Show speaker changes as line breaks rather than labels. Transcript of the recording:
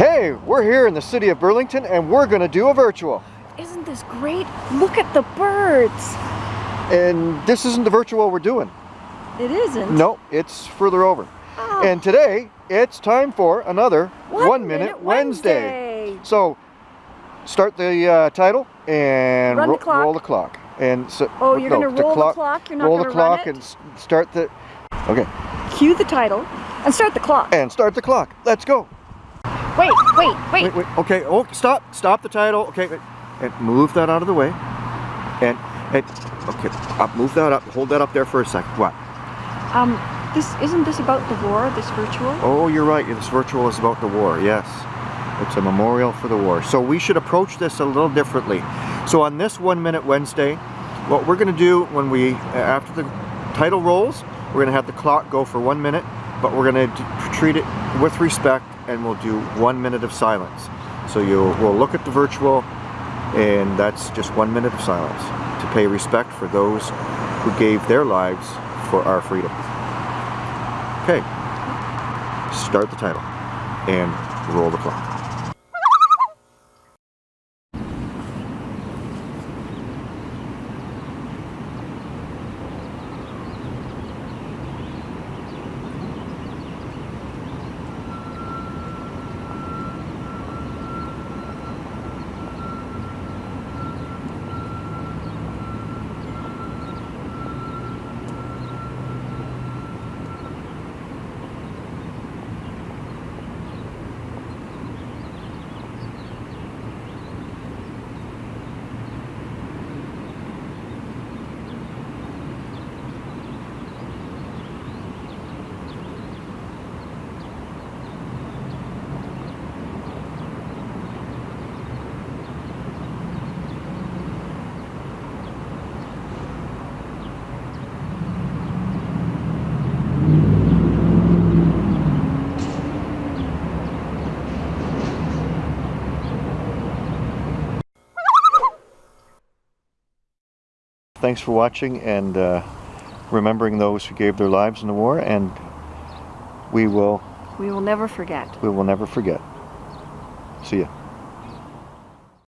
Hey, we're here in the city of Burlington and we're gonna do a virtual.
Isn't this great? Look at the birds.
And this isn't the virtual we're doing.
It isn't.
No, it's further over.
Oh.
And today, it's time for another
One
One, Minute,
Minute
Wednesday.
Wednesday.
So, start the uh, title and
Run the clock.
roll the clock. And so,
Oh, you're
no,
gonna roll the clock? You're not
roll
gonna
the
run
clock and start the. Okay,
Cue the title and start the clock.
and start the clock. Let's go.
Wait, wait, wait.
Wait, wait. Okay. Oh, stop. Stop the title. Okay. wait. And move that out of the way. And and okay. Up. Move that up. Hold that up there for a second. What?
Um, this isn't this about the war? This virtual?
Oh, you're right. This virtual is about the war. Yes. It's a memorial for the war. So we should approach this a little differently. So on this One Minute Wednesday, what we're going to do when we, after the title rolls, we're going to have the clock go for one minute, but we're going to treat it with respect and we'll do one minute of silence. So you will look at the virtual and that's just one minute of silence to pay respect for those who gave their lives for our freedom. Okay, start the title and roll the clock. Thanks for watching and uh, remembering those who gave their lives in the war and we will
We will never forget.
we will never forget. See ya.